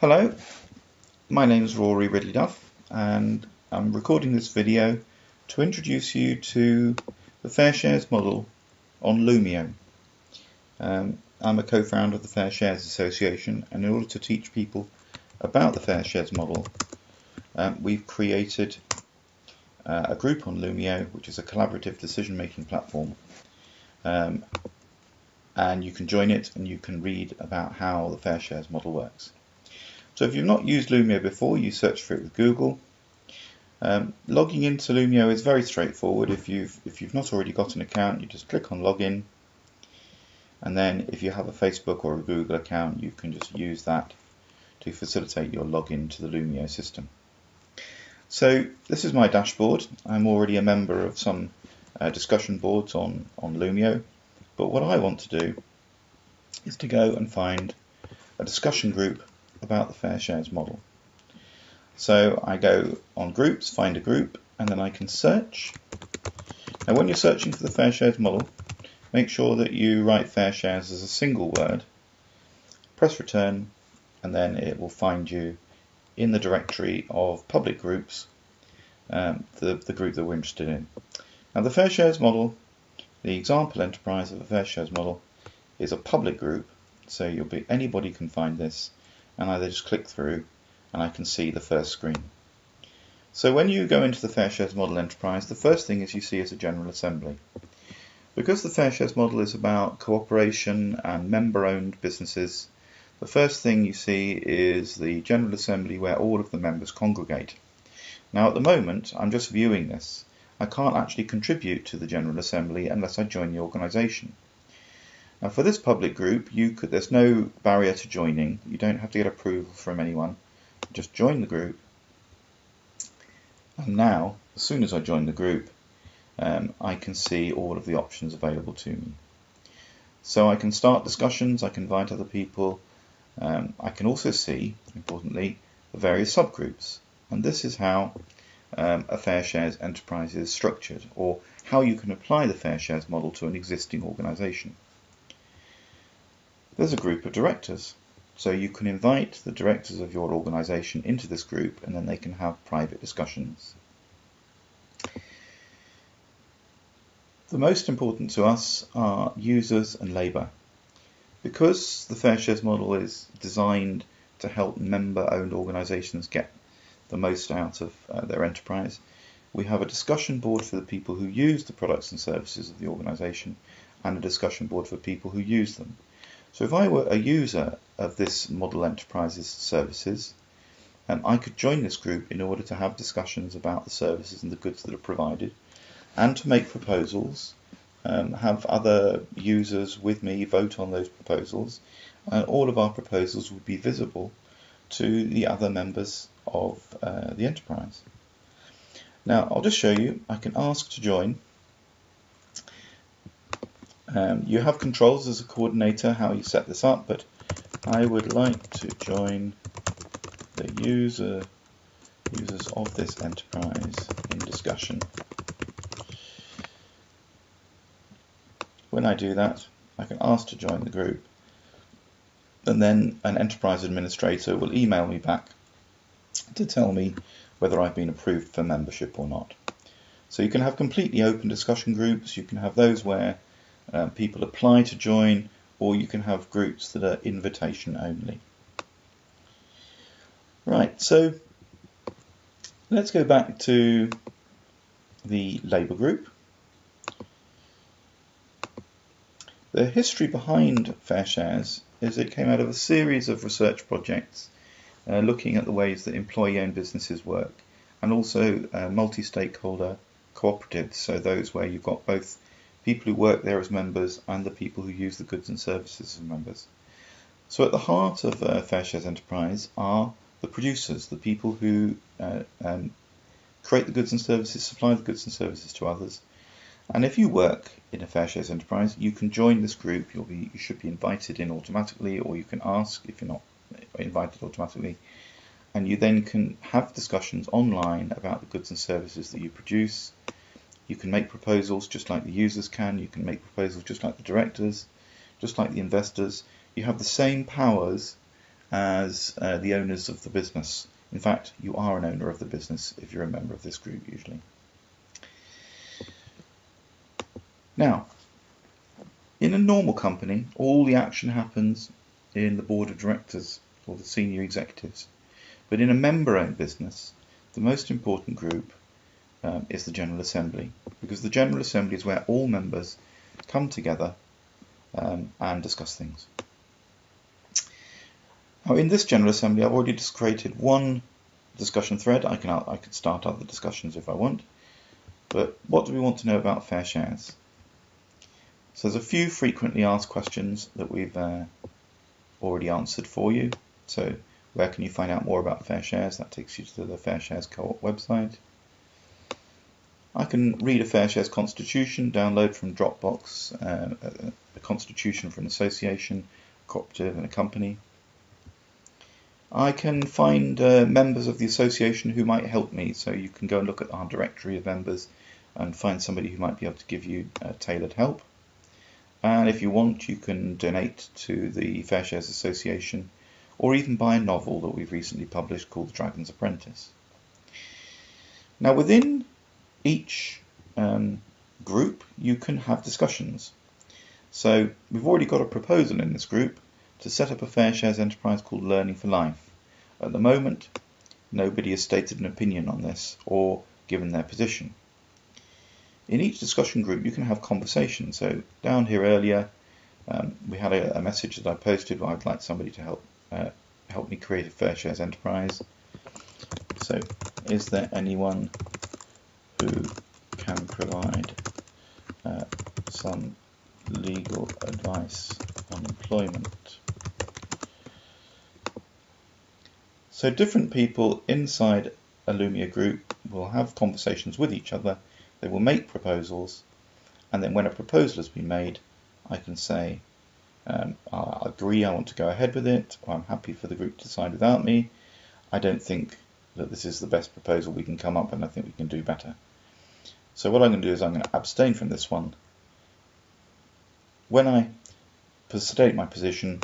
Hello, my name is Rory Ridley Duff and I'm recording this video to introduce you to the Fair Shares model on Loomio. Um, I'm a co-founder of the Fair Shares Association and in order to teach people about the Fair Shares model um, we've created uh, a group on Loomio which is a collaborative decision making platform um, and you can join it and you can read about how the Fair Shares model works. So if you've not used Loomio before, you search for it with Google. Um, logging into Loomio is very straightforward. If you've if you've not already got an account, you just click on login, and then if you have a Facebook or a Google account, you can just use that to facilitate your login to the Loomio system. So this is my dashboard. I'm already a member of some uh, discussion boards on on Loomio, but what I want to do is to go and find a discussion group about the fair shares model. So I go on groups, find a group, and then I can search. Now when you're searching for the fair shares model, make sure that you write fair shares as a single word, press return, and then it will find you in the directory of public groups, um, the, the group that we're interested in. Now the fair shares model, the example enterprise of a fair shares model, is a public group, so you'll be anybody can find this and I just click through and I can see the first screen. So when you go into the Fair Shares Model Enterprise, the first thing is you see is a General Assembly. Because the Fair Shares Model is about cooperation and member-owned businesses, the first thing you see is the General Assembly where all of the members congregate. Now at the moment, I'm just viewing this. I can't actually contribute to the General Assembly unless I join the organisation. Now for this public group, you could there's no barrier to joining. You don't have to get approval from anyone. Just join the group. And now, as soon as I join the group, um, I can see all of the options available to me. So I can start discussions, I can invite other people. Um, I can also see, importantly, the various subgroups. And this is how um, a Fair Shares enterprise is structured, or how you can apply the Fair Shares model to an existing organisation there's a group of directors. So you can invite the directors of your organization into this group and then they can have private discussions. The most important to us are users and labour. Because the Fair Shares model is designed to help member-owned organisations get the most out of uh, their enterprise, we have a discussion board for the people who use the products and services of the organisation and a discussion board for people who use them. So if I were a user of this Model Enterprises services, um, I could join this group in order to have discussions about the services and the goods that are provided and to make proposals, um, have other users with me vote on those proposals, and all of our proposals would be visible to the other members of uh, the enterprise. Now I'll just show you, I can ask to join um, you have controls as a coordinator how you set this up, but I would like to join the user users of this enterprise in discussion. When I do that, I can ask to join the group, and then an enterprise administrator will email me back to tell me whether I've been approved for membership or not. So you can have completely open discussion groups, you can have those where um, people apply to join, or you can have groups that are invitation only. Right, so let's go back to the Labour group. The history behind Fair Shares is it came out of a series of research projects uh, looking at the ways that employee-owned businesses work and also uh, multi-stakeholder cooperatives, so those where you've got both people who work there as members and the people who use the goods and services as members. So at the heart of uh, Fair Shares Enterprise are the producers, the people who uh, um, create the goods and services, supply the goods and services to others. And if you work in a Fair Shares Enterprise, you can join this group. You'll be, you should be invited in automatically, or you can ask if you're not invited automatically. And you then can have discussions online about the goods and services that you produce, you can make proposals just like the users can. You can make proposals just like the directors, just like the investors. You have the same powers as uh, the owners of the business. In fact, you are an owner of the business if you're a member of this group usually. Now, in a normal company, all the action happens in the board of directors or the senior executives. But in a member-owned business, the most important group um, is the General Assembly because the General Assembly is where all members come together um, and discuss things. Now in this General Assembly I've already just created one discussion thread. I can, I can start other discussions if I want. But what do we want to know about fair shares? So there's a few frequently asked questions that we've uh, already answered for you. So where can you find out more about fair shares? That takes you to the Fair Shares Co-op website. I can read a Fair Shares Constitution, download from Dropbox, uh, a, constitution for an association, cooperative and a company. I can find uh, members of the association who might help me, so you can go and look at our directory of members and find somebody who might be able to give you uh, tailored help. And if you want, you can donate to the Fair Shares Association or even buy a novel that we've recently published called The Dragon's Apprentice. Now, within each um, group, you can have discussions. So we've already got a proposal in this group to set up a fair shares enterprise called Learning for Life. At the moment, nobody has stated an opinion on this or given their position. In each discussion group, you can have conversations. So down here earlier, um, we had a, a, message that I posted where I'd like somebody to help uh, help me create a fair shares enterprise. So, is there anyone who can provide uh, some legal advice on employment. So different people inside a Loomio group will have conversations with each other, they will make proposals, and then when a proposal has been made, I can say, um, I agree, I want to go ahead with it, or I'm happy for the group to decide without me. I don't think that this is the best proposal we can come up and I think we can do better. So what I'm going to do is I'm going to abstain from this one. When I state my position,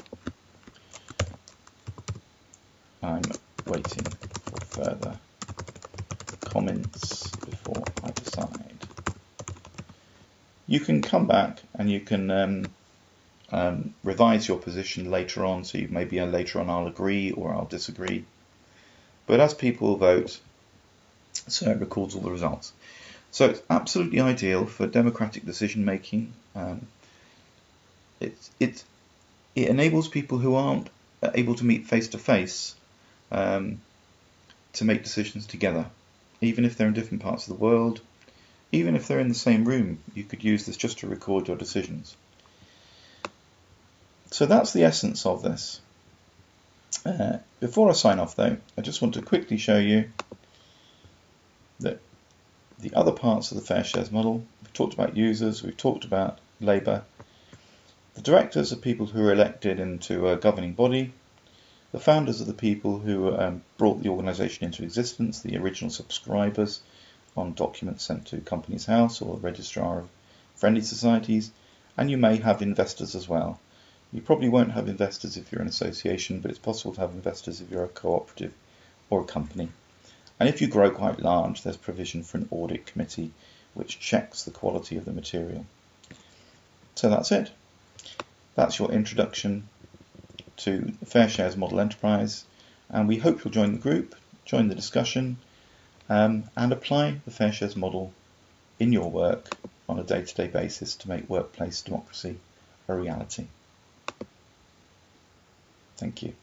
I'm waiting for further comments before I decide. You can come back and you can um, um, revise your position later on, so you, maybe later on I'll agree or I'll disagree. But as people vote, so it records all the results. So it's absolutely ideal for democratic decision making. Um, it, it, it enables people who aren't able to meet face to face to make decisions together, even if they're in different parts of the world, even if they're in the same room. You could use this just to record your decisions. So that's the essence of this. Uh, before I sign off though, I just want to quickly show you that the other parts of the fair shares model. We've talked about users, we've talked about labour. The directors are people who are elected into a governing body. The founders are the people who um, brought the organisation into existence, the original subscribers on documents sent to Companies House or the Registrar of Friendly Societies. And you may have investors as well. You probably won't have investors if you're an association, but it's possible to have investors if you're a cooperative or a company. And if you grow quite large, there's provision for an audit committee which checks the quality of the material. So that's it. That's your introduction to Fair Shares Model Enterprise. And we hope you'll join the group, join the discussion, um, and apply the Fair Shares model in your work on a day-to-day -day basis to make workplace democracy a reality. Thank you.